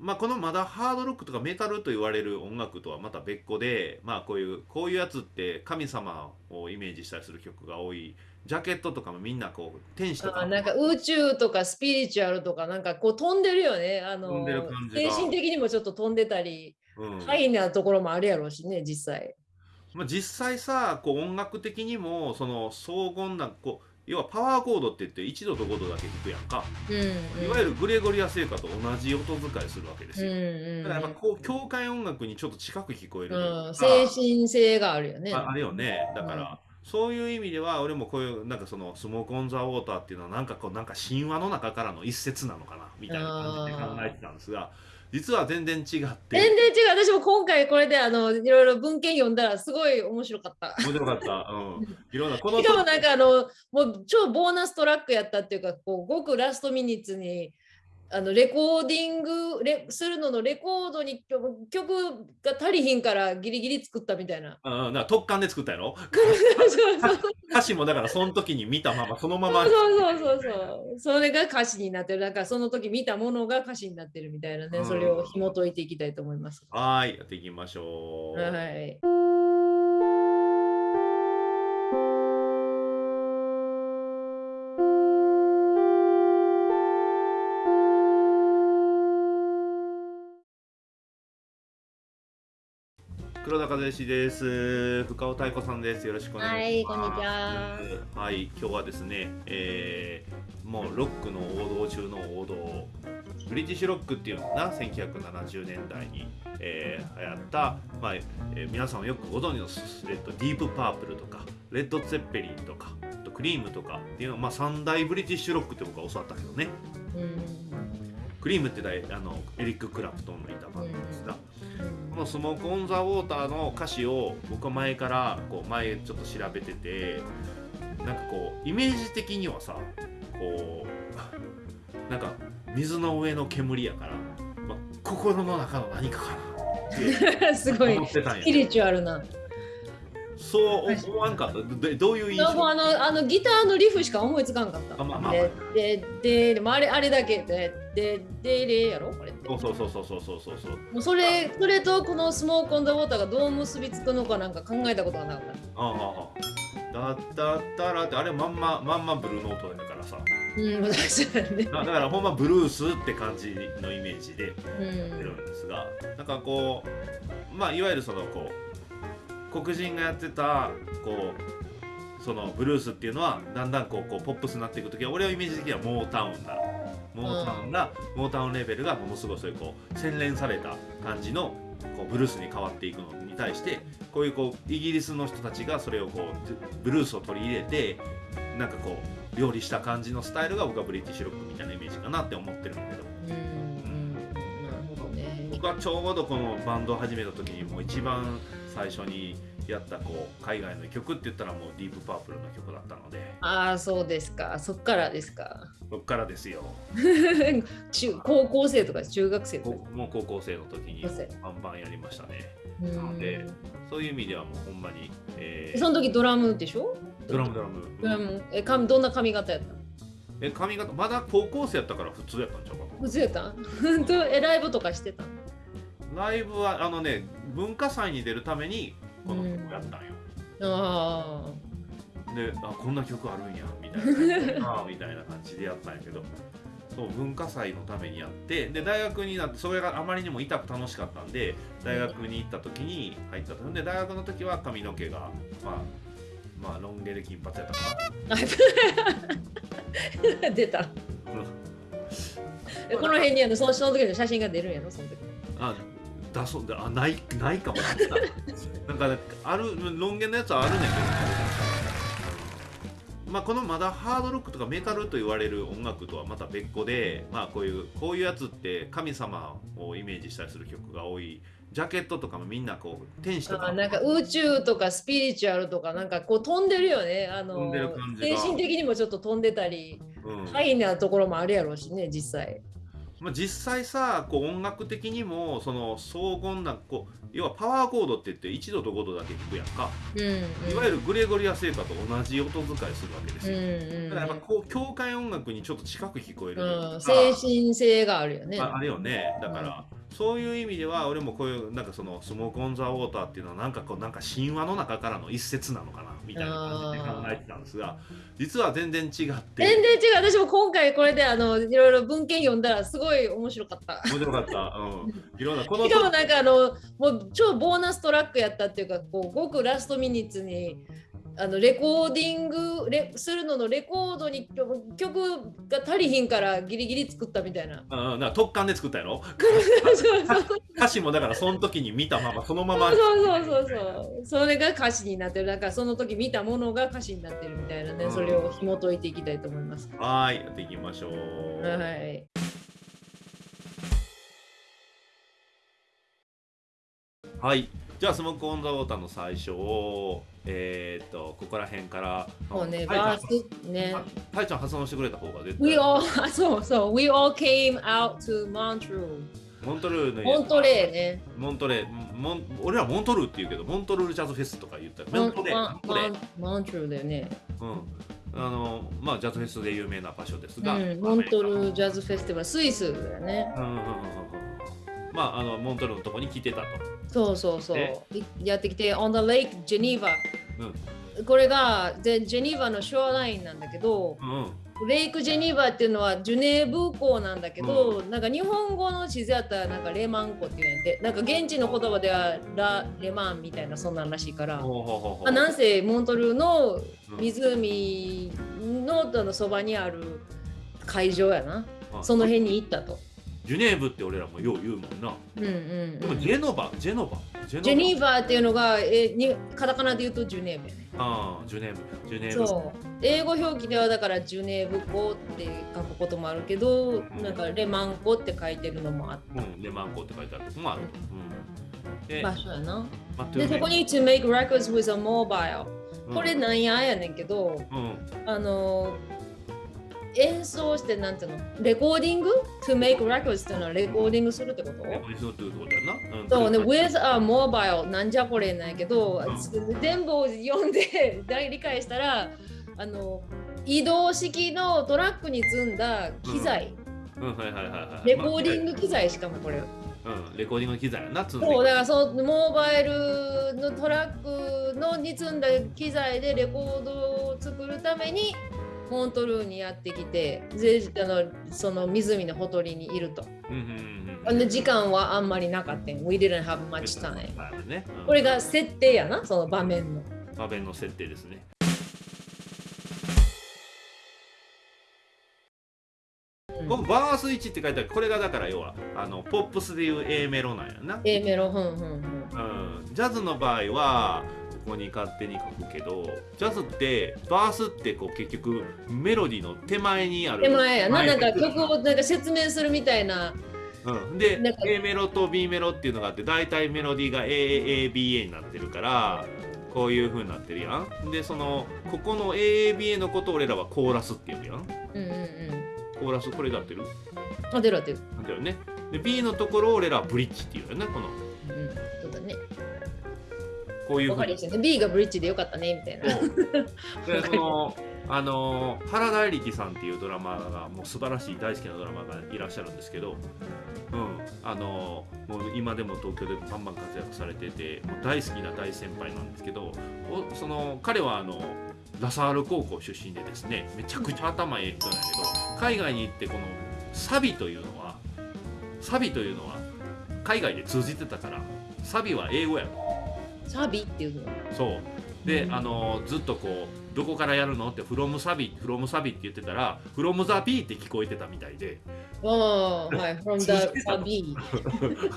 まあ、このまだハードロックとかメタルと言われる音楽とはまた別個で、まあ、こういうこういうやつって神様をイメージしたりする曲が多い。ジャケットとかもみんなこう天使とかあなんか宇宙とかスピリチュアルとかなんかこう飛んでるよね。あの飛んでる感じが。精神的にもちょっと飛んでたりうん。ハイなところもあるやろうしね実際。まあ、実際さこう音楽的にもその荘厳なこう要はパワーコードって言って1度と5度だけ弾くやんか、うんいわゆるグレゴリア聖歌と同じ音使いするわけですうんよ、うん。だからやっぱこう教会音楽にちょっと近く聞こえるうん、精神性があるよね。ああるよね。だから、そういう意味では俺もこういうなんかそのスモーク・オン・ザ・ウォーターっていうのはなんかこうなんか神話の中からの一節なのかなみたいな感じで考えてたんですが実は全然違って。全然違う。私も今回これであのいろいろ文献読んだらすごい面白かった。面白かった、うん、いろんなこのしかもなんかあのもう超ボーナストラックやったっていうかこうごくラストミニッツにあのレコーディングレするののレコードに曲曲が足りひんからギリギリ作ったみたいな。うん、だから特感で作ったやろ？そうそうそう歌詞もだからその時に見たままそのまま。そうそうそうそう。それが歌詞になってる。だからその時見たものが歌詞になってるみたいなね、うん。それを紐解いていきたいと思います。はーいやっていきましょう、はい。黒田和義です。深尾太鼓さんです。よろしくお願いします。はいこんにちは。はい今日はですね、えーもうロックの王道中の王道ブリティッシュロックっていうのが1970年代に、えー流行った、まあえー皆さんよくご存知の、えっと、ディープパープルとかレッド・ツェッペリンとかあとクリームとかっていうのまあ、三大ブリティッシュロックって僕は教わったけどね。うん。クリームってだいあのエリック・クラプトンのいたバンドですが、このスモーク・オン・ザ・ウォーターの歌詞を僕は前からこう前ちょっと調べててなんかこうイメージ的にはさこう なんか水の上の煙やから、まあ、心の中の何かかなって すごい思ってたんやスピリチュアルな。そう思わんかったどどういう印象？あのあのギターのリフしか思いつかんかった。あまあまあででででもあれあれだけででででやろこれ。そうそうそうそうそうそうそうそうもうそれそれとこのスモークオンダーウォーターがどう結びつくのかなんか考えたことがなかった。ああああだったったらってあれまんままんまブルーノートだからさうん、そうだね。だだからほんまブルースって感じのイメージでうん出るんですが、なんかこうまあいわゆるそのこう黒人がやってたこうそのブルースっていうのはだんだんこうこうポップスになっていく時は俺はイメージ的にはモータウンだモータウンが、モータウンレベルがものすごいそういうこう洗練された感じのこうブルースに変わっていくのに対してこういうこうイギリスの人たちがそれをこうブルースを取り入れてなんかこう料理した感じのスタイルが僕はブリティッシュロックみたいなイメージかなって思ってるんだけどうんうんなるほどね。僕はちょうどこのバンドを始めた時にもう一番最初にやったこう海外の曲って言ったらもうディープパープルの曲だったのでああそうですか。そっからですか。そっからですよ。中高校生とか中学生とか。こもう高校生の時にバンバンやりましたね。うん。なのでそういう意味ではもうほんまに、えーその時ドラムでしょ？ドラムドラム。ドラム。え髪どんな髪型やったの？え髪型まだ高校生やったから普通やったんちゃうか普通やったん？本当 えライブとかしてたライブはあのね文化祭に出るためにこの曲やったんよ、あであこんな曲あるんやみたいなあみたいな感じでやったんやけど。そう文化祭のためにやってで大学になってそれがあまりにも痛く楽しかったんで大学に行った時に入ったと。で大学の時は髪の毛がまあまあロン毛で金髪やったかあ 出た。この辺にあのその時の写真が出るんやろその時。あだそうであないないかもしれないなんかねあるロン毛のやつはあるねんけどまあこのまだハードロックとかメタルと言われる音楽とはまた別個でまあこういうこういうやつって神様をイメージしたりする曲が多い。ジャケットとかもみんなこう天使とか。あなんか宇宙とかスピリチュアルとかなんかこう飛んでるよね。あの精神的にもちょっと飛んでたりうん。ハイなところもあるやろうしね実際まあ、実際さこう音楽的にもその荘厳なこう要はパワーコードって言って1度と5度だけ弾くやんか、うんうん、いわゆるグレゴリア聖歌と同じ音遣いするわけですうんよ、うん。だからやっぱこう教会音楽にちょっと近く聞こえる。うん、精神性があるよね。ああれよね。だから、そういう意味では俺もこういうなんかそのスモーク・オン・ザ・ウォーターっていうのはなんかこうなんか神話の中からの一節なのかなみたいな感じで考えてたんですが実は全然違って。全然違う。私も今回これであのいろいろ文献読んだらすごい面白かった。面白かった、うん、いろんなこのしかもなんかあのもう超ボーナストラックやったっていうかこうごくラストミニッツにあのレコーディングレするののレコードに曲が足りひんからギリギリ作ったみたいな。うん、な特感で作ったやろ？歌詞もだからその時に見たままそのまま。そうそうそうそう。それが歌詞になってる。だからその時見たものが歌詞になってるみたいなね、うん。それを紐解いていきたいと思います。はーいやっていきましょう。はい。はい。じゃあスモーク・オン・ザ・ウォーターの最初をえー、っとここら辺からもうね、タイちゃん。タイちゃん発音してくれた方が絶 We 対 all あ そうそう We all came out to Montreux. モントルーのモントレーね。モントレーモン俺らモントルーって言うけどモントルージャズフェスとか言ったらモントレーモントレー。モントルーだよね。うん。あのまあジャズフェスで有名な場所ですが、うんモントルージャズフェスティバルスイスだよね。うんうんうまああのモントルーのとこに来てたとそうそうそうやってきて On the Lake Geneva これがでジェニーバのショアラインなんだけどうんうん。レイク・ジェニーバっていうのはジュネーブ港なんだけど、なんか日本語の地図やったらなんかレマン湖っていうんやってなんか現地の言葉ではラ・レマンみたいなそんなんらしいから、あ、なんせモントルーのうん。湖のあのそばにある会場やな。あその辺に行ったと。ジュネーブって俺らもよう言うもんな。うんうんでうん、もジェノバジェノバジェニーバーっていうのがえにカタカナで言うとジュネーブやね。ああジュネーブ。ジュネーブ。そう。英語表記ではだからジュネーブ港って書くこともあるけど、なんかレマン湖って書いてるのもあっうん。レマンコって書いてあるとこもある、うん、でた場所やな。まあでそこに to make records with a mobile うん。これなんややねんけど、うん。あの演奏してなんていうの？レコーディング to make records っていうのはレコーディングするってこと、レコーディングってことやな、うん、そうね、ん with a mobile なんじゃこれなんやけど、うん。全部を読んで 理解したらあの移動式のトラックに積んだ機材、うん。はいはいはいはい。レコーディング機材しかもこれ。うん。レコーディングの機材やな積んで。そうだからそのモバイルのトラックのに積んだ機材でレコードを作るためにモントルーにやってきてであのその湖のほとりにいると。うんうんうんあの時間はあんまりなかったん。We didn't have much time。はいね、うんこれが設定やな、その場面の。画面の設定ですねうんこのバース1って書いてあるこれがだから要はあのポップスでいう A メロなんやな、A メロ、ふんふんふん。うん、ジャズの場合はここに勝手に書くけどジャズってバースってこう結局メロディの手前にある手前やな、なんか曲をなんか説明するみたいな。うん、で A メロと B メロっていうのがあって大体メロディーが AABA になってるからこういう風になってるやん。でそのここの AABA のことを俺らはコーラスっていうやん。うんうんうん。コーラスこれが合ってる？あ、出る出る。なんだよね。で B のところを俺らはブリッジっていうよねこの。こういう風にわかりやすいね。B がブリッジでよかったね、みたいな。そうでその あの原田力さんっていうドラマーがもう素晴らしい大好きなドラマーがいらっしゃるんですけど、うん、あのもう今でも東京でバンバン活躍されててもう大好きな大先輩なんですけどおその彼はあのラサール高校出身でですねめちゃくちゃ頭いい人なんやけど海外に行ってこのサビというのはサビというのは海外で通じてたからサビは英語やろサビっていうの。そうで、うんあのずっとこうどこからやるの？って「from サビ」「from サビ」って言ってたら「from the B」って聞こえてたみたいで。ああ、はい、from the サビ。「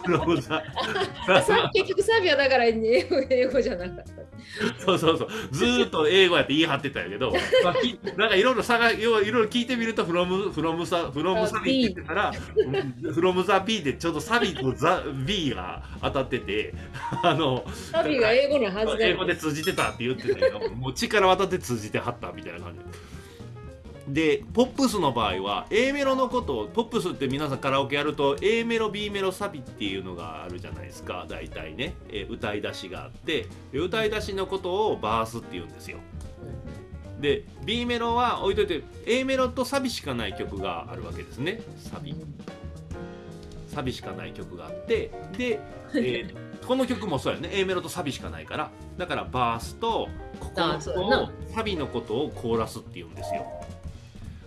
from the さ結局サビはだから英語英語じゃなかった。そうそうそう。ずーっと英語やって言い張ってたんやけど、まあ、きなんかいろいろ探いろいろ聞いてみると「from, from, サ from サビ」って言ってたら「from the B」でちょうどサビと「ザ B」が当たっててあのサビが英語のはず英語で通じてたって言ってたけどもう力渡って通じてはったみたいな感じ。でポップスの場合は A メロのことをポップスって皆さんカラオケやると A メロ B メロサビっていうのがあるじゃないですか。大体ね、えー歌い出しがあって。で歌い出しのことをバースって言うんですよ。で B メロは置いといて A メロとサビしかない曲があるわけですね。サビ。サビしかない曲があって。で、えーこの曲もそうやね。A メロとサビしかないから。だからバースとここのとサビのことをコーラスって言うんですよ。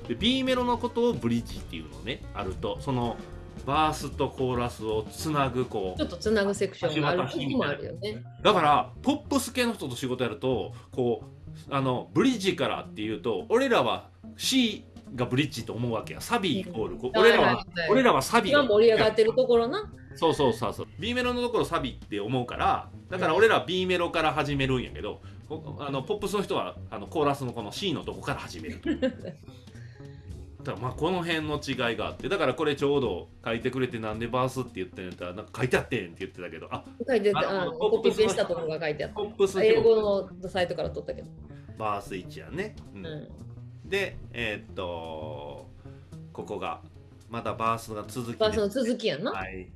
で B メロのことをブリッジっていうのねあると。そのバースとコーラスをつなぐこうちょっとつなぐセクションがある時もあるよね。だからポップス系の人と仕事やるとこうあのブリッジからっていうと俺らは C がブリッジと思うわけや。サビイコール。こう俺らは俺らはサビ今盛り上がってるところな。そうそうそうそう。B メロのところサビって思うからだから俺らは B メロから始めるんやけどこあのポップスの人はあのコーラスのこの C のとこから始める。と だからまあこの辺の違いがあってだからこれちょうど書いてくれてなんでバースって言ってんやったらなんか書いてあってんって言ってたけどあ書いてたあコピペしたところが書いてあっポップスた。英表語のサイトから取ったけど。バース1やね、うん。うんでえーっとここがまたバースが続きバースの続きやんな？はい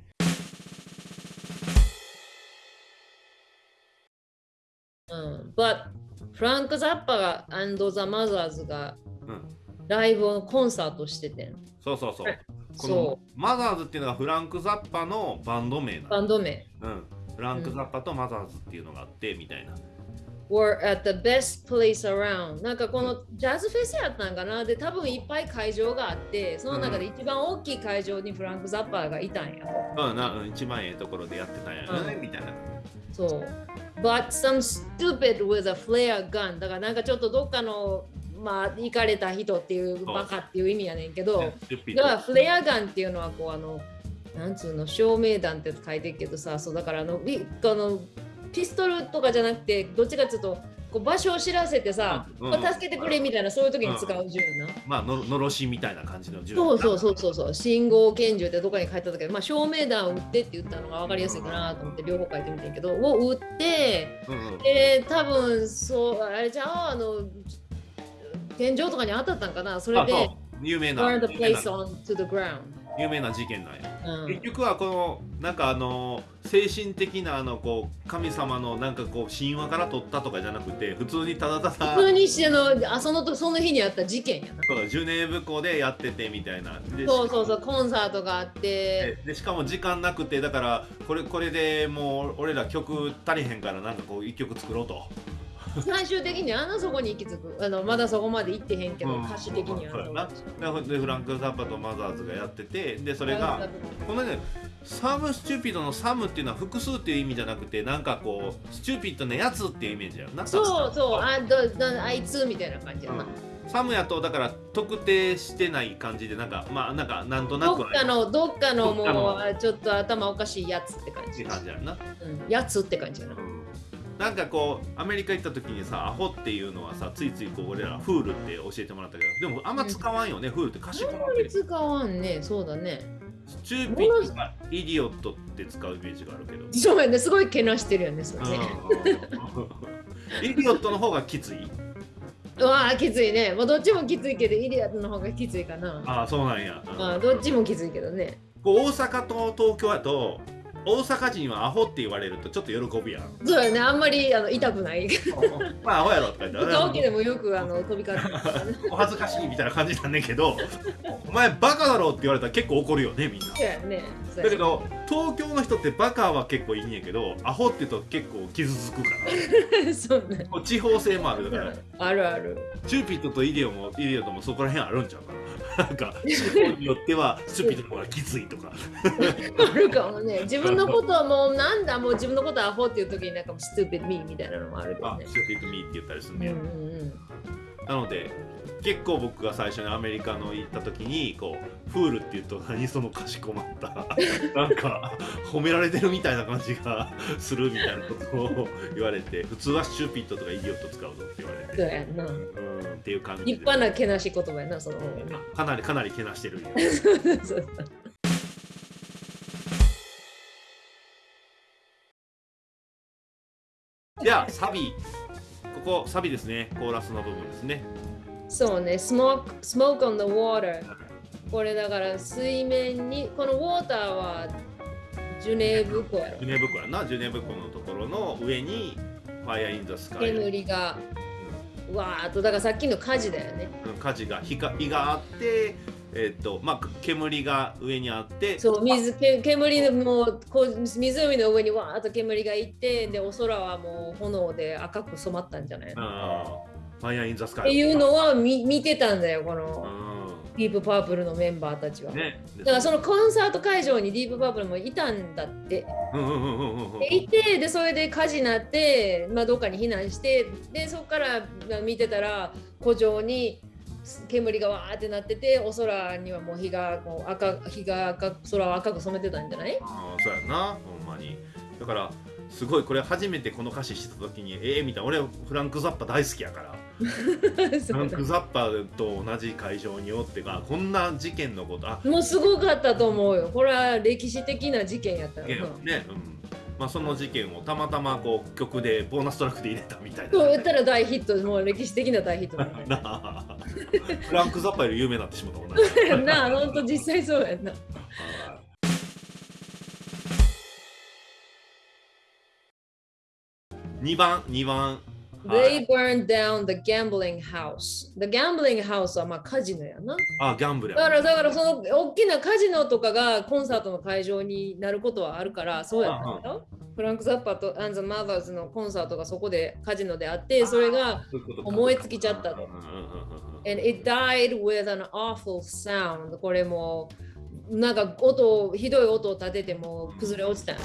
うん。But フランク・ザッパが and the Mothers がうんライブのコンサートしててん。そうそうそうはいこのそマザーズっていうのがフランク・ザッパのバンド名なバンド名。うん、フランク・ザッパとマザーズっていうのがあってみたいな。Were at the best place around. なんかこのジャズフェスやったんかな？で多分いっぱい会場があってその中で一番大きい会場にフランク・ザッパーがいたんや。うん、なうん一番ええところでやってたんやね、うん。みたいな。そう。But some stupid with a flare gun だからなんかちょっとどっかのまあ行かれた人っていうバカっていう意味やねんけどだからフレアガンっていうのはこうあのなんつうの照明弾って書いてるけどさそうだからあのビこのピストルとかじゃなくてどっちかっていうとこう場所を知らせてさ、うん助けてくれみたいなそういう時に使う銃な、まあののろしみたいな感じの銃そうそうそうそうそう。信号拳銃ってどこかに書いたけど、まあ、照明弾を撃ってって言ったのが分かりやすいかなと思って両方書いてみてんけどを撃ってうんうん。で多分そうあれじゃああの天井とかに当たったんかな。それで有名な。Burn the place on to the ground、有名な事件なんや。うん結局はこのなんかあの精神的なあのこう神様のなんかこう神話から取ったとかじゃなくて普通にただただ普通にしてあのあそのとその日にあった事件やな。そうジュネーブ湖でやっててみたいなでそうそうそうコンサートがあってででしかも時間なくてだからこれこれでもう俺ら曲足りへんからなんかこう一曲作ろうと最終的にあのそこに行き着く。あのまだそこまで行ってへんけど、うん。歌詞的には。な。ででフランク・ザッパとマザーズがやっててでそれがこのね some stupid の some っていうのは複数っていう意味じゃなくてなんかこう stupid なやつっていうイメージやよな。そうそう。あどどあいつみたいな感じやな、 some やとだから特定してない感じでなんかまあなんかなんとなくどっかのどっかのもうちょっと頭おかしいやつって感ってじ、感じやな、うん、やつって感じやななんかこうアメリカ行った時にさアホっていうのはさついついこう俺ら fool って教えてもらったけどでもあんま使わんよね、 fool って歌詞あんまり使わんねそうだね。 stupid か idiot って使うイメージがあるけど。そうやねすごいけなしてるよねそれ。ね、うん イディオットの方がきつい？うわあきついね、まあ、どっちもきついけどイディアットの方がきついかな。ああそうなんや、あどっちもきついけどね。こう大阪と東京やと大阪人はアホって言われるとちょっと喜ぶやん。そうやねあんまりあの痛くない。まあアホやろとか言って顔起きでもよくあの飛び交って お恥ずかしいみたいな感じなんだけどお前バカだろって言われたら結構怒るよねみんな。そうやね。だけど東京の人ってバカは結構いいんやけどアホって言うと結構傷つくから。そうね。地方性もあるだから。あるある。 stupid と idiot も idiot ともそこら辺あるんちゃうかななんか地方によっては stupid の方がきついとか。あるかもね自分のことはもうなんだもう自分のことはアホっていう時になんかもう stupid me みたいなのもあるけどね。あ stupid me って言ったりするね、うんうんうん。なので結構僕が最初にアメリカの行った時にこう fool って言うと何そのかしこまった なんか褒められてるみたいな感じがするみたいなことを言われて普通はシューピッドとかイディオット使うぞって言われそうてやんな。うんっていう感じで。立派なけなし言葉やなその方が。ねかなりかなりけなしてるんよ。そうそうじゃあサビ。ここサビですね。コーラスの部分ですねそうね、smoke, smoke on the water。これだから水面に、このウォーターはジュネーブ湖やろジュ。ネーブ湖やなジュネーブ湖のところの上に fire in the sky 煙がわーっと、だからさっきの火事だよね。うん火事が火が火があってえっとまあ煙が上にあってそう、水け煙でもうこう湖の上にわーっと煙がいって、で、お空はもう炎で赤く染まったんじゃない？のあー fire in the sky。っていうのは見見てたんだよ、こうのん。ディープパープルのメンバーたちは。ね。だからそのコンサート会場にディープパープルもいたんだって。いてでそれで火事になって、まあ、どっかに避難してでそこからまあ見てたら湖上に煙がわーってなっててお空にはもう日がこう赤日が赤く空を赤く染めてたんじゃない？あーそうやなほんまに。だからすごいこれ初めてこの歌詞してた時にええみたいな。俺フランク・ザッパ大好きやから。フ ランク・ザッパと同じ会場におってかこんな事件のことあもうすごかったと思うよ。これは歴史的な事件やったよな。ねうん。まあ、その事件をたまたまこう曲でボーナストラックで入れたみたいな。そう言ったら大ヒット。もう歴史的な大ヒット フランク・ザッパより有名になってしまったもんな なあほんと実際そうやんな。2番2番 They burned down the gambling house. The gambling house はまあカジノやな。あギャンブルだかやらだからその大きなカジノとかがコンサートの会場になることはあるからそうやったんだよ。フランク・ザッパとアンザ・マザーズのコンサートがそこでカジノであってそれが燃え尽きちゃったと。And it died with an awful sound. これもなんか音ひどい音を立てても崩れ落ちたんや。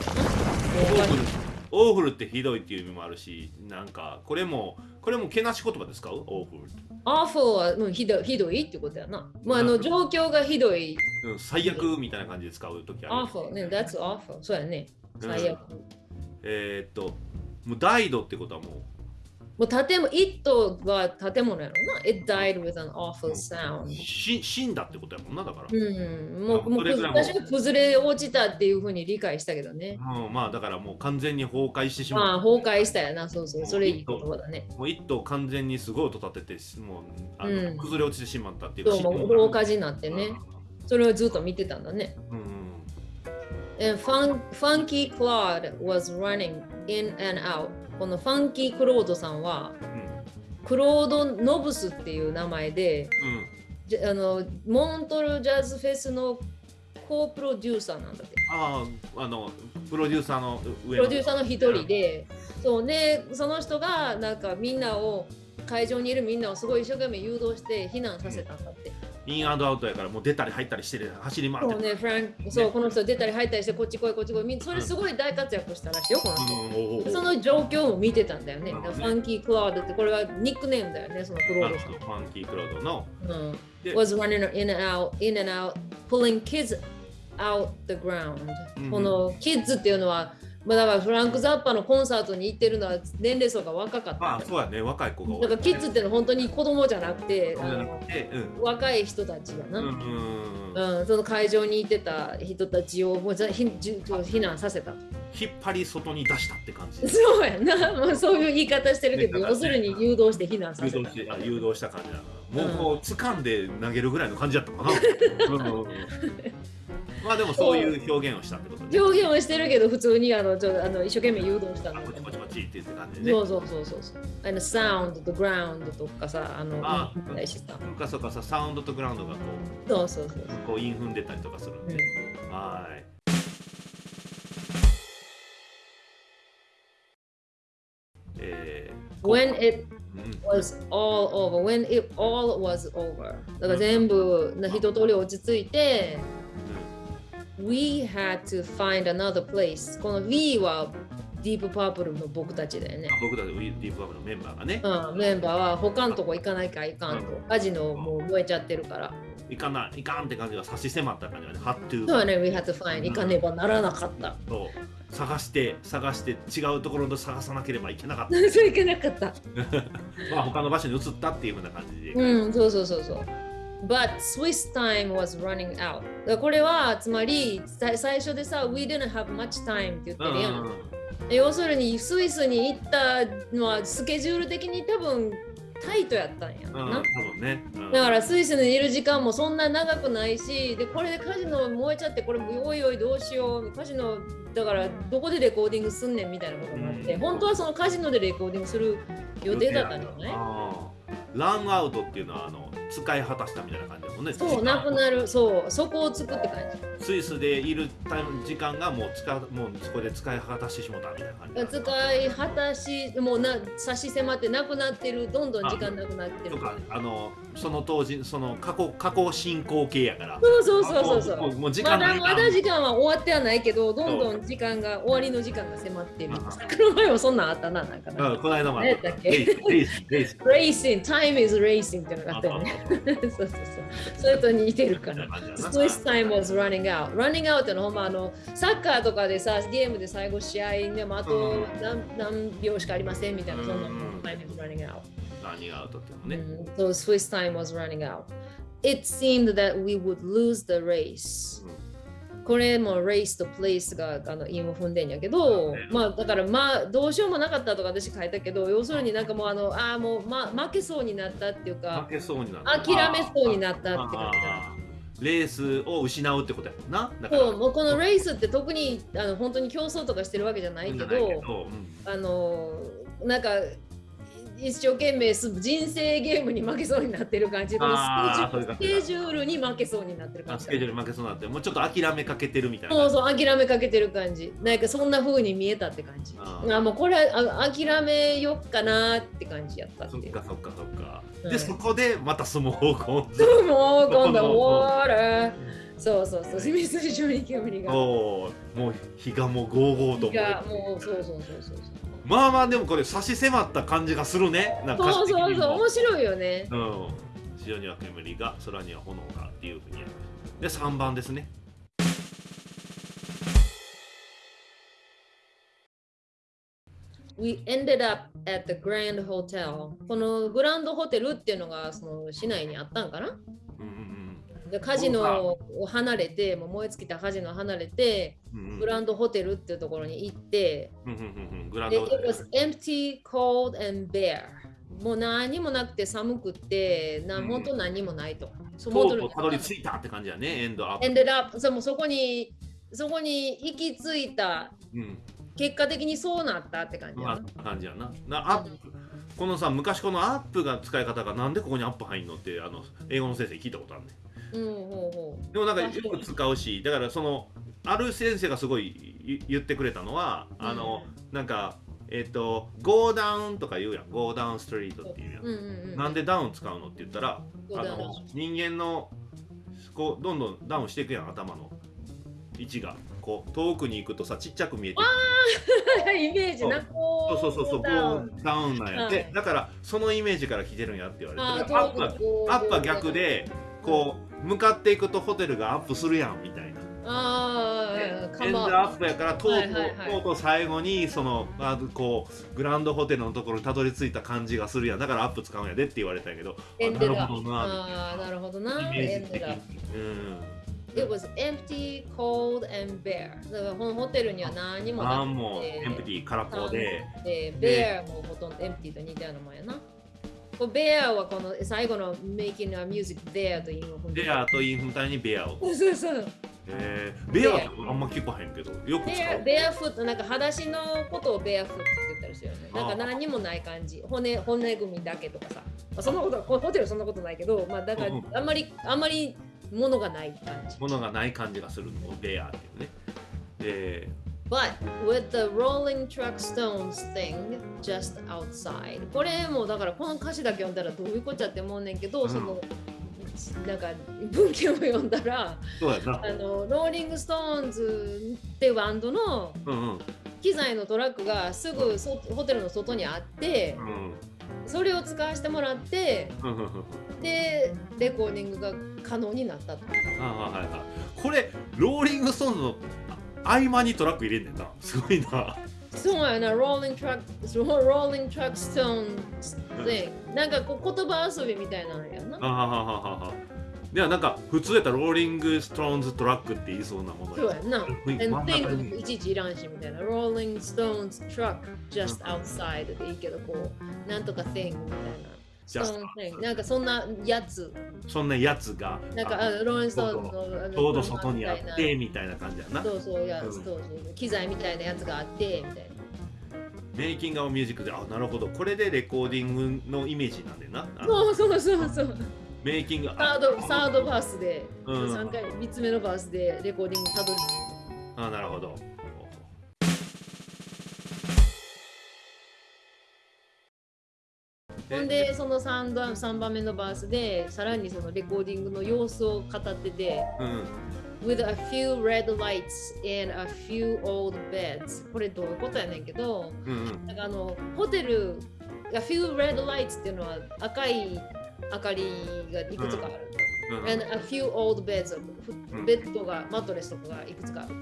オーフルオーフルってひどいっていう意味もあるしなんかこれもこれもけなし言葉で使う awful awful はもうひどいひどいってことやな。もうあの状況がひどい。うん最悪みたいな感じで使う時ある awful ね、that's awful そうやね。最悪。えーっともう died ってことはもうもう建物、it は建物やろな。It died with an awful sound. し死んだってことやもんなだから、うん、もうもう私は崩れ落ちたっていうふうに理解したけどね。うん、まあだからもう完全に崩壊してしまあまう、崩壊したやな、そうそう、それいい言葉だね。もう一頭完全にすごい音立ててもうあの、うん崩れ落ちてしまったっていうそう、もう大火事になってね。それをずっと見てたんだね。うんうん、And Fun Funky Claude was running in and out. このファンキー・クロードさんは、クロード・ノブスっていう名前で、じゃあのモントルジャズフェスのコープロデューサーなんだって。あああのプロデューサーの上プロデューサーの一人で、そうで、その人がなんかみんなを、会場にいるみんなをすごい一生懸命誘導して避難させたんだって。インアンドアウトやからもう出たり入ったりしてる走り回ってそうね、フランク、そう、この人出たり入ったりして、こっち来い、こっち来い。みん。それすごい大活躍したらしいよ、この人。うんその状況も見てたんだよね。ね。ファンキー・クラウドって、これはニックネームだよね、そのクロードさん。ファンキークロードの。うん。で was running in and out, in and out, pulling kids out the ground、うんこのキッズっていうのは、まあ、だからフランク・ザッパのコンサートに行ってるのは年齢層が若かった。あそうやね。若い子が多い。だからキッズってのは本当に子供じゃなくて、うん。若い人たちだな、ううんんうん。その会場にいてた人たちをもうざひじゅ避難させた。引っ張り外に出したって感じ。そうやな、まあ、そういう言い方してるけど、ね要するに誘導して避難させた。誘導。してあ誘導した感じだな。もう,、うん。もう掴んで投げるぐらいの感じだったかな。うんまあでもそういう表現をしたってことね。表現はしてるけど、普通にあのちょあの一生懸命誘導したんだあこっちこっちこっちって言って感じでね。そうそうそうそうそう。あの、サウンドとグラウンドとかさ、あの、あインフンだしさ。なんかそうかさサウンドとグラウンドがこそうそうそうう。こうインフンでたりとかするんで、うん。はい。えー When it うん。was all over, when it all was over. だから全部な一通り落ち着いて、We had to find another place. この We はディープパープルの僕たちだよね。僕たちディープバブのメンバーがね、うん、メンバーは他のとこ行かないかいかんと。カジノもう燃えちゃってるから。いかないいかんって感じが差し迫った感じがね、ハットゥそうやね、We had to find. 行かねばならなかった。そう探して探して違うところで探さなければいけなかっ そういけなかった。た。まあ他の場所に移ったっていうふうな感じで。うん、そうそうそうそう。But Swiss time was running out. これはつまりさ最初でさ、We didn't have much time って言ってるやん。要するにスイスに行ったのはスケジュール的に多分タイトやったんやうん、な。多分ね。うんだからスイスにいる時間もそんな長くないし、でこれでカジノ燃えちゃって、これおいおいどうしよう、カジノだからどこでレコーディングすんねんみたいなことになって、うん本当はそのカジノでレコーディングする予定だったんじゃない？ランアウトっていうのはあの使い果たしたみたいな感じだもんね。そう、なくなる、そう、そこをつくって感じ。スイスでいる時間がもう使うもうそこで使い果たしてしまったみたいな感じ。使い果たし、もうな差し迫ってなくなってる、どんどん時間なくなってる。とかあのその当時その過去過去進行形やから。そうそうそうそうそう。もう時ま間ないだまだ時間は終わってはないけど、どんどん時間が終わりの時間が迫ってるあ。この前もそんなんあったな、なんかな。うんこの間もあっ何やったっけ？レイスレイスレイス Racing, time is racing ってのがあったよね。そうそうそう。それと似てるから。Swiss time was running out. running out ってのはほんまあのサッカーとかでさ、ゲームで最後試合でもあと何,、何秒しかありませんみたいな、そんなうん time is running out. 何がアウトっていうのね。うん So Swiss time was running out. It seemed that we would lose the race. これも race と place があの韻を踏んでんやけど、ねまあだからまあどうしようもなかったとか私書いたけど、要するになんかもうあのああもう、ま、負けそうになったっていうか負、けそうになる。諦めそうになったって感じだ。レースを失うってことやもんな。だからそうもうこのレースって特にあの本当に競争とかしてるわけじゃないけど、うんあのなんか一生懸命す人生ゲームに負けそうになってる感じ。このスケジュールに負けそうになってる感じ。あスケジュール負けそうになってもうちょっと諦めかけてるみたいな。そうそう諦めかけてる感じ。なんかそんな風に見えたって感じ。ああもうこれはあ諦めよっかなって感じやったそっかそっかそっか。うん。で、そこでまた相撲をこう。そうもう今度は終わる。そうそうそう。水上に煙が。おーもう日がもうゴーゴーといやもうそうそうそうそうまあまあでもこれ差し迫った感じがするね。なんかそうそうそうう。面白いよねうん。地上には煙が、空には炎がっていうふうに。で、3番ですね。We ended up at the Grand Hotel このグランドホテルっていうのがその市内にあったんかな？うんうんでカジノを離れてもう燃え尽きたカジノを離れてうん。うんうんグランドホテルっていうところに行ってうんうんうんうんグランでド It was empty, cold and bare もう何もなくて寒くってなうん本当何もないと。うとうたどり着いたって感じやね、エンドアップ。ended up そもうそこにそこに行き着いたうん。結果的にそうなったって感じやまな。あ、感じやな。なアップこのさ、昔このアップが使い方がなんでここにアップ入んのって、あの英語の先生聞いたことあるね。うんほうほでもなんかよく使うし、だからその、ある先生がすごい言言ってくれたのは、あの、なんか、えっ、と、ゴーダウンとか言うやん。ゴーダウンストリートっていうやん。う。。うんうんうん。なんでダウン使うのって言ったら、あの人間のこうどんどんダウンしていくやん頭の。位置が。こう遠くに行くとさちっちゃく見えて イメージなこそう。そうそうそうダウン。こうダウンなんやって、はい。だからそのイメージから来てるんやって言われて。アップ逆でこう向かっていくとホテルがアップするやんみたいな。ああ、エンドアップやからとうとう、最後にそのあこうグランドホテルのところにたどり着いた感じがするやんだからアップ使うんやでって言われたんやけどあなるほどなああ、なるほどな。イメエージ的に。うん。It was empty, cold, and bare. だからこのホテルには何もなくあんもエンプティ空っぽで、で、bear もほとんどエンプティと似たようなもんやな。こう bear はこの最後の making a music there というベアとインフみたいにベアを。そうそう。えー、ベアってあんま聞かへんけど、よく使う。barefoot なんか裸足のことを barefoot って言ったりするよね。なんか何にもない感じ。骨骨組みだけとかさ。まあ、そんなことホテルそんなことないけど、まあだからうんあんまりあんまりものがない感じ。ものがない感じがするのをベアっていうね。で、But with the Rolling Truck Stones thing just outside これもだからこの歌詞だけ読んだらどういうことやって思うねんけど、うんそのなんか文献を読んだら。あのローリング・ストーンズってバンドのうんうん。機材のトラックがすぐそホテルの外にあってうんそれを使わせてもらってうんうんうんでレコーディングが可能になったと。あはいはいはい。これ、ローリングストーンズの合間にトラック入れんねんな。すごいな。そうやな、Rolling Truck, Rolling Truck Stones thing なんかこう言葉遊びみたいなのやな。あははははは。ではなんか普通やったらローリングストーンズトラックって言いそうなものそうやんな。And 真ん中 thing にいちいちいらんしみたいな。Rolling Stones truck just outside でいいけど、こう、なんとか thing みたいな。ジャスなんかそんなやつ。そんなやつがなんかローレンストーンのちょうど外にあってみたいな感じやなな。そうそうや、うんそうそう機材みたいなやつがあってみたいな。メイキングアミュージックであなるほどこれでレコーディングのイメージなんでなそうそうそうそう。メイキングサードサードバースで、うん三回三つ目のバースでレコーディングたどりあなるほどほんでその 3, 番三番目のバースでさらにそのレコーディングの様子を語っててうん。With a few red lights and a few old beds これどういうことやねんけどうんうん。なんかあのホテル A few red lights っていうのは赤い明かりがいくつかあると、うん and a few old beds うん。ベッドがマットレスとかがいくつかあると。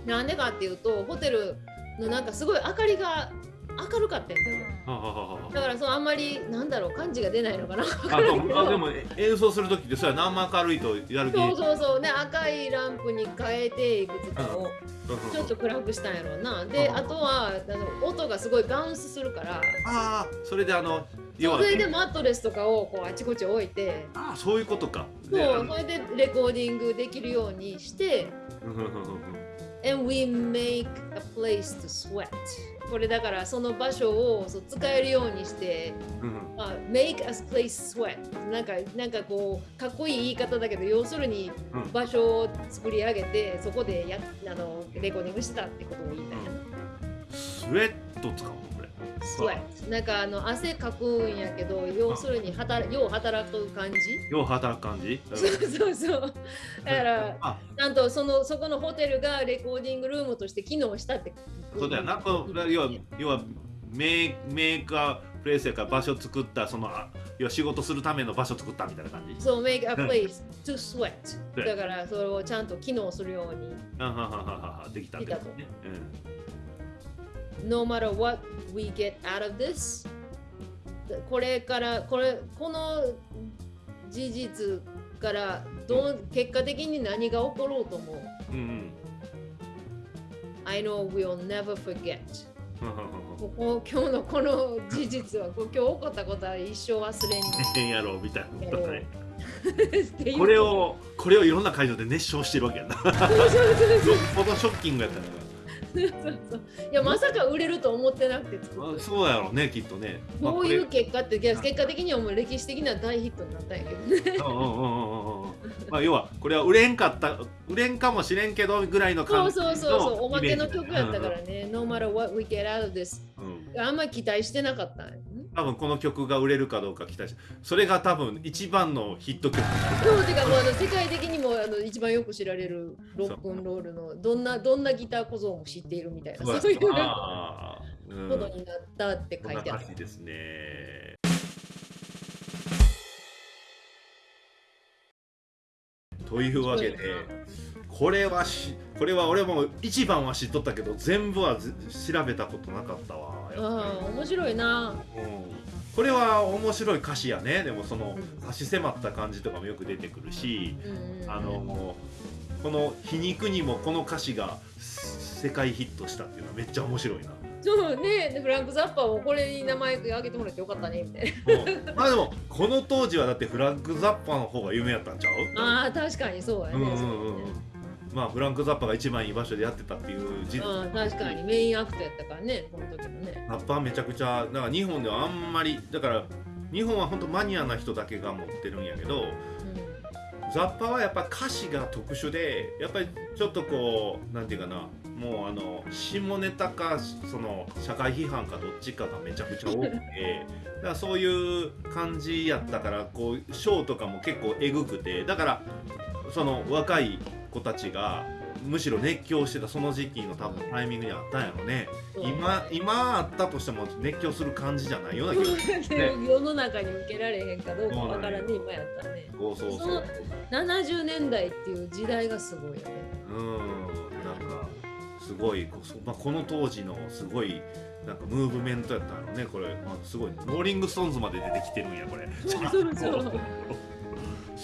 うん。なんでかっていうとホテルのなんかすごい明かりが明るかったんだよははははだからそのあんまりなんだろう感じが出ないのかな。あでもあでも演奏する時ってそうやなあんま明るいとやる気。そうそうそう。ね赤いランプに変えていくつかをうん。ちょっと暗くしたんやろうな。でうん。あとはあの音がすごいバウンスするから。ああそれであの要はそれでマットレスとかをこうあちこち置いて。ああそういうことか。そうそれでレコーディングできるようにして。うんうんうんうん。And we make a place to sweat これだからその場所をそう使えるようにしてうん。まあ、make a place sweat なんかなんかこうかっこいい言い方だけど要するにうん。場所を作り上げてそこでやあのレコーディングしてたってことを言いたいな、スウェット使うのこれ sweat なんかあの汗かくんやけど要するに働よう働く感じ？よう働く感じ？そうそうそう。だからあ。なんとそのそこのホテルがレコーディングルームとして機能したって。そうだよな。この要は要はメイメーカープレイスやから場所作ったそのあ要は仕事するための場所作ったみたいな感じ？そう make a place to sweat うん。だからそれをちゃんと機能するように。あははははできたってこと。ね、no matter what we get out of this これからこれこの事実からどう結果的に何が起ころうともう？ん、うんうん。I know we'll never forget. ここ今日のこの事実はこ今日起こったことは一生忘れん変やろうみたいなことね。これをこれをいろんな会場で熱唱してるわけやな。よっぽどショッキングやったねそうそういやまさか売れると思ってなくて作あったそうやろうねきっとね、まあこういう結果っていや結果的にはもう歴史的な大ヒットになったんやけどね。まあ要はこれは売れんかった売れんかもしれんけどぐらいのそう感じそうそうそうおまけの曲やったからね。No matter what we get out of this うんうん。あんまり期待してなかったんや多分この曲が売れるかどうか期待してそれが多分一番のヒット曲。そうてかもうあの世界的にもあの一番よく知られるロックンロールのどんなどんなギター小僧も知っているみたいなそういうことになったって書いてある。ですね。というわけでこれはしこれは俺も一番は知っとったけど全部はず調べたことなかったわやっぱり。ああ面白いな。うん。これは面白い歌詞やね。でもそのうん。差し迫った感じとかもよく出てくるしうんうんあのこの「皮肉にもこの歌詞が世界ヒットしたっていうのはめっちゃ面白いな。そうね。でフランク・ザッパーもこれに名前挙げてもらってよかったねみたいうん。まあでもこの当時はだってフランク・ザッパの方が有名やったんちゃう？なああ確かにそうやね、うんうんうんまあフランク・ザッパが一番いい場所でやってたっていう事実。うん、確かに。メインアクトやったからねこの時もね。ラッパーめちゃくちゃだから日本ではあんまりだから日本は本当マニアな人だけが持ってるんやけどザッパはやっぱ歌詞が特殊でやっぱりちょっとこうなんていうかなもうあの下ネタかその社会批判かどっちかがめちゃくちゃ多くて だからそういう感じやったからこうショーとかも結構えぐくてだからその若い子たちがむしろ熱狂してたその時期の多分タイミングにあったんやろね。そう今今あったとしても熱狂する感じじゃないような気がするね世の中に受けられへんかどうかわからんね。今やったね。そうそうそその70年代っていう時代がすごいよね。うん。なんかすごいこ,、まあ、この当時のすごいなんかムーブメントやったのねこれ、まあ、すごい。ローリング・ストーンズまで出てきてるんやこれ。そうそうそう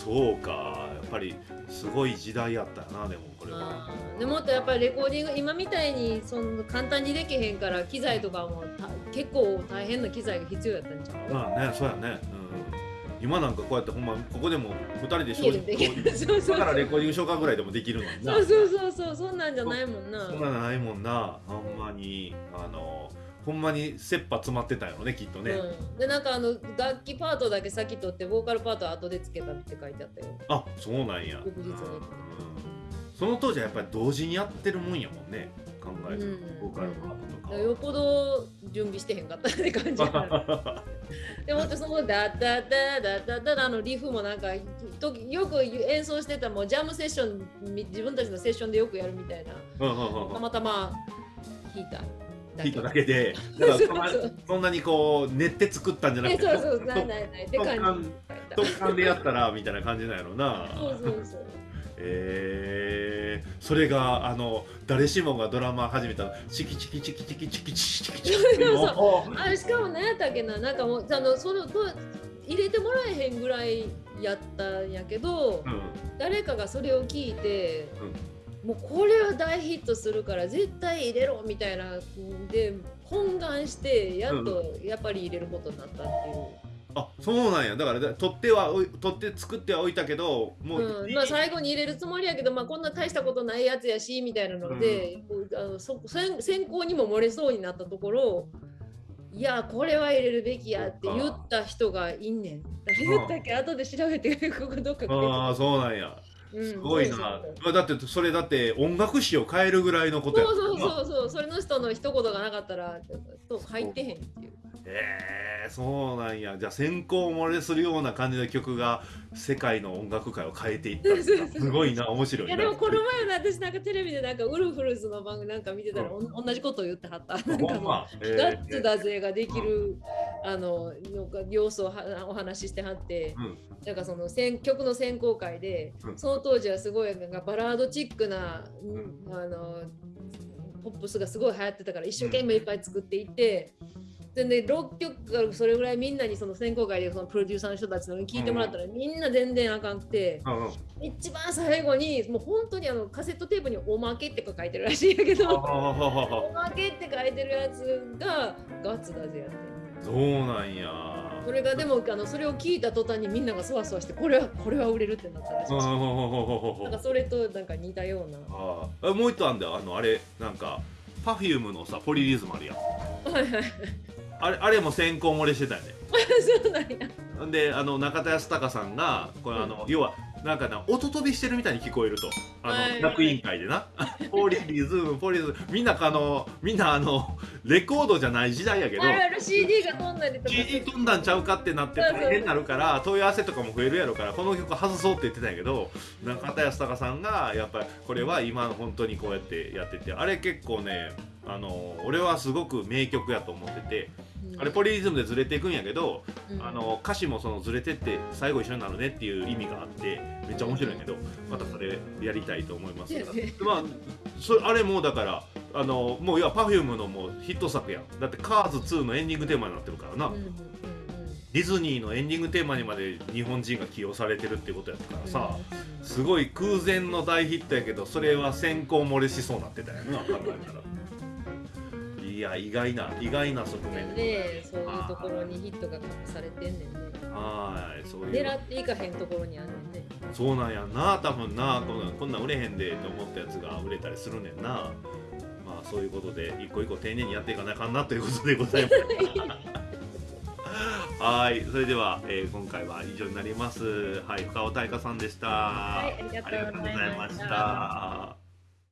そうか。やっぱりすごい時代やったよなでもこれは。でもっとやっぱりレコーディング今みたいにその簡単にできへんから機材とかもた結構大変な機材が必要やったんじゃん。まあねそうやね。うん。今なんかこうやってほんまここでも2人で家でできるそうそうだからレコーディングしようかぐらいでもできるのにな。そうそうそうそう。そんなんじゃないもんな。そんなのないもんな。ほんまに。あのほんまに切羽詰まってたよねきっとね、うん、でなんかあの楽器パートだけ先取ってボーカルパートは後でつけたって書いてあったよ。あそうなんや。翌日に。うん。その当時はやっぱり同時にやってるもんやもんね考えると、うん。ボーカルパートとかは。よっぽど準備してへんかったって感じ でもそのダッダッダッダッダッダッあのリフもなんかとよく演奏してたもうジャムセッションみ自分たちのセッションでよくやるみたいなうんうんうんたまたま弾いた弾いただけでそんなにこう練って作ったんじゃなくてえそうそうないないない。感じ特感でやったらみたいな感じなんやろな。そうそうそう。えー、それがあの誰しもがドラマ始めたチキチキチキチキチキチキチキチキあれしかも何やったっけななんかもうあのそのと入れてもらえへんぐらいやったんやけど、うん誰かがそれを聞いて、もうこれは大ヒットするから絶対入れろみたいなで懇願してやっとやっぱり入れることになったっていう。あそうなんや。だからだ取っては取って作ってはおいたけどもう、うん。まあ、最後に入れるつもりやけど、まあ、こんな大したことないやつやしみたいなので、こうあのそ先先行にも漏れそうになったところいやこれは入れるべきやって言った人がいんねん。誰言ったっけ？後で調べてここどっか。ああそうなんや。うんすごいな、そうそうまあだってそれだって音楽史を変えるぐらいのことや。そうそううそう。そうそれの人の一言がなかったらそう入ってへんっていう。えー、そうなんや。じゃあ先行漏れするような感じの曲が世界の音楽界を変えていった すごいな。面白いな。いやでもこの前の私なんかテレビでなんかウルフルズの番組なんか見てたら、おん、同じことを言ってはった。なんかほんま、えガッツだぜができる、あののが要素をはお話ししてはって、うん。なんかその選曲の選考会で、うん。その当時はすごいなんかバラードチックな、うん。あのポップスがすごい流行ってたから一生懸命いっぱい作っていって。でね、6曲からそれぐらいみんなにその選考会でそのプロデューサーの人たちのに聞いてもらったら、みんな全然あかんくて、うんうん。一番最後にもう本当にあのカセットテープに「おまけ」って書いてるらしいんやけど「おまけ」って書いてるやつがガッツだぜやって。そうなんやそれがでもあのそれを聞いた途端にみんながそわそわしてこれはこれは売れるってなったらしい。なんかそれとなんか似たような。ああもう一個あんだよあのあれなんか Perfume のさポリリズムあるやん。あれあれも先行漏れしてたよね。そうなんや。であの中田康隆さんがこれあの、要はなんかな音飛びしてるみたいに聞こえると。あの、楽委員会でな。ポリリズムポリリズムみんなあのみんなあのレコードじゃない時代やけど CD が飛んだりとか CD 飛んだんちゃうかってなって大変になるから問い合わせとかも増えるやろからこの曲外そうって言ってたんやけど中田康隆さんがやっぱりこれは今本当にこうやってやっててあれ結構ねあの俺はすごく名曲やと思っててあれポリリズムでずれていくんやけどうん。あの歌詞もそのずれてって最後一緒になるねっていう意味があってめっちゃ面白いんやけどまたそれやりたいと思います。がね。まあそあれもだからあのもういや Perfume のもうヒット作やん。だって「カーズ2のエンディングテーマになってるからな、ディズニーのエンディングテーマにまで日本人が起用されてるってことやったからさ、うん。すごい空前の大ヒットやけどそれは先行漏れしそうになってたよな考えたらいや意外な意外な側面でねそういうところにヒットが隠されてんねんね。はいそういう。狙っていかへんところにあんねんね。そうなんやんな多分なこんなんこんなん売れへんでと思ったやつが売れたりするねんな。まあそういうことで一個一個丁寧にやっていかなあかんなということでございます。はいそれでは、えー今回は以上になります。はい深尾大香さんでした、はいありがとうございました